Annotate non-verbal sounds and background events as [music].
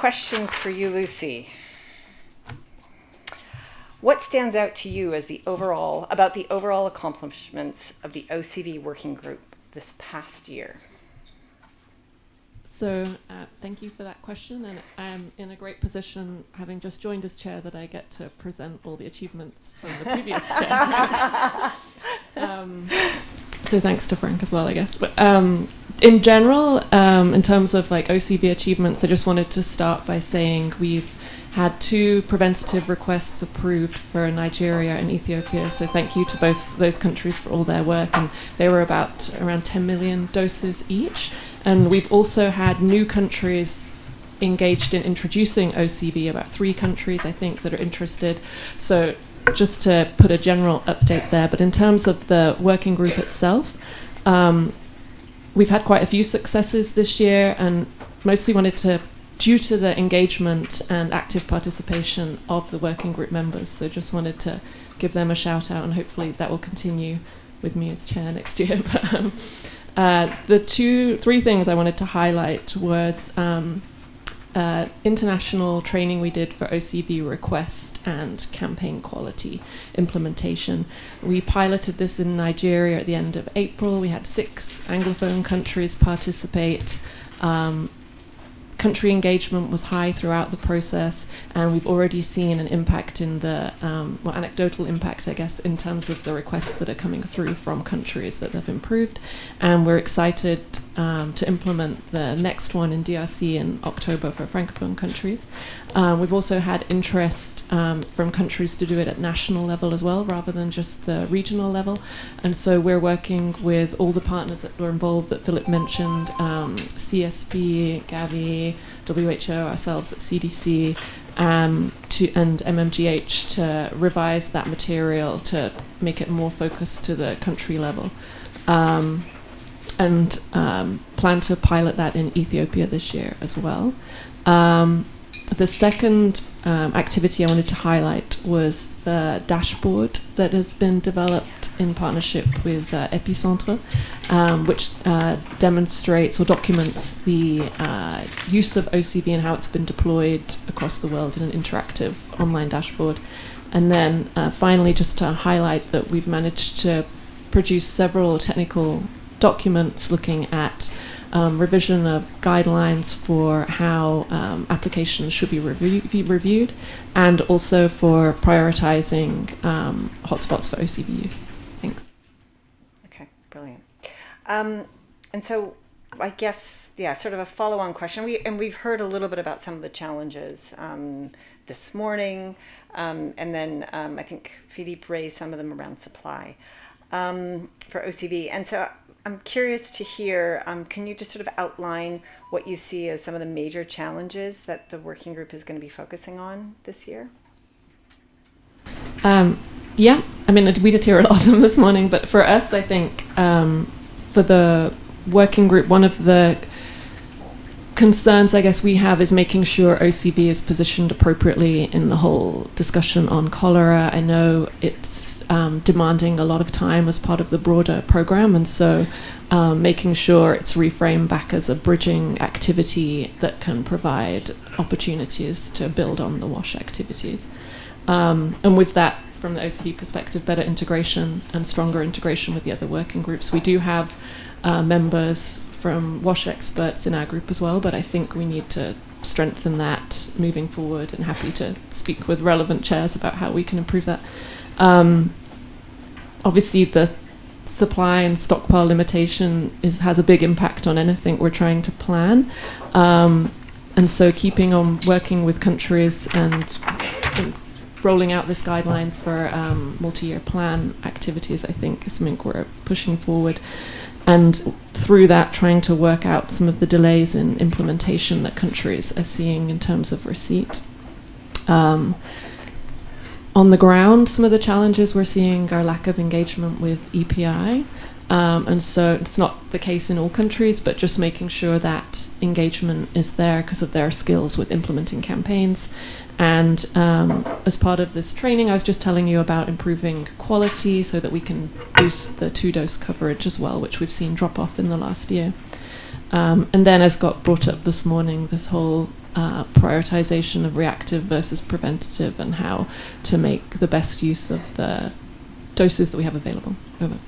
questions for you, Lucy. What stands out to you as the overall about the overall accomplishments of the OCV working group this past year? So uh, thank you for that question, and I'm in a great position, having just joined as chair, that I get to present all the achievements from the previous [laughs] chair. [laughs] um, so thanks to Frank as well, I guess. But um, in general, um, in terms of like OCV achievements, I just wanted to start by saying we've had two preventative requests approved for Nigeria and Ethiopia. So thank you to both those countries for all their work. And they were about around 10 million doses each. And we've also had new countries engaged in introducing OCV, about three countries, I think, that are interested. So just to put a general update there, but in terms of the working group itself, um, we've had quite a few successes this year and mostly wanted to due to the engagement and active participation of the working group members. So just wanted to give them a shout out and hopefully that will continue with me as chair next year. [laughs] But, um, uh, the two, three things I wanted to highlight was um, uh, international training we did for OCV request and campaign quality implementation. We piloted this in Nigeria at the end of April. We had six Anglophone countries participate. Um, country engagement was high throughout the process, and we've already seen an impact in the, um, well, anecdotal impact, I guess, in terms of the requests that are coming through from countries that have improved. And we're excited um, to implement the next one in DRC in October for Francophone countries. Um, we've also had interest um, from countries to do it at national level as well, rather than just the regional level. And so we're working with all the partners that were involved that Philip mentioned, um, CSP, Gavi, WHO, ourselves at CDC, um, to, and MMGH to revise that material to make it more focused to the country level. Um, and um, plan to pilot that in Ethiopia this year as well. Um, the second um, activity I wanted to highlight was the dashboard that has been developed in partnership with uh, Epicentre, um, which uh, demonstrates or documents the uh, use of OCV and how it's been deployed across the world in an interactive online dashboard. And then uh, finally, just to highlight that we've managed to produce several technical documents looking at um, revision of guidelines for how um, applications should be review reviewed, and also for prioritizing um, hotspots for OCV use. Thanks. Okay, brilliant. Um, and so, I guess, yeah, sort of a follow-on question. We and we've heard a little bit about some of the challenges um, this morning, um, and then I think Philippe raised some of them around supply for OCV. And so I'm curious to hear, um, can you just sort of outline what you see as some of the major challenges that the working group is going to be focusing on this year? Um, yeah, I mean, we did hear a lot of them this morning, but for us, I think um, for the working group, one of the concerns I guess we have is making sure OCV is positioned appropriately in the whole discussion on cholera. I know it's um, demanding a lot of time as part of the broader program, and so um, making sure it's reframed back as a bridging activity that can provide opportunities to build on the WASH activities. Um, and with that, from the OCV perspective, better integration and stronger integration with the other working groups. We do have uh, members from WASH experts in our group as well, but I think we need to strengthen that moving forward and happy to speak with relevant chairs about how we can improve that. Um, obviously, the supply and stockpile limitation is, has a big impact on anything we're trying to plan. Um, and so keeping on working with countries and, rolling out this guideline for um, multi-year plan activities, I think, is something we're pushing forward and through that trying to work out some of the delays in implementation that countries are seeing in terms of receipt. Um, on the ground, some of the challenges we're seeing are lack of engagement with EPI. Um, and so it's not the case in all countries, but just making sure that engagement is there because of their skills with implementing campaigns and um, as part of this training, I was just telling you about improving quality so that we can boost the two dose coverage as well, which we've seen drop off in the last year. Um, and then, as got brought up this morning, this whole uh, prioritization of reactive versus preventative and how to make the best use of the doses that we have available. Over.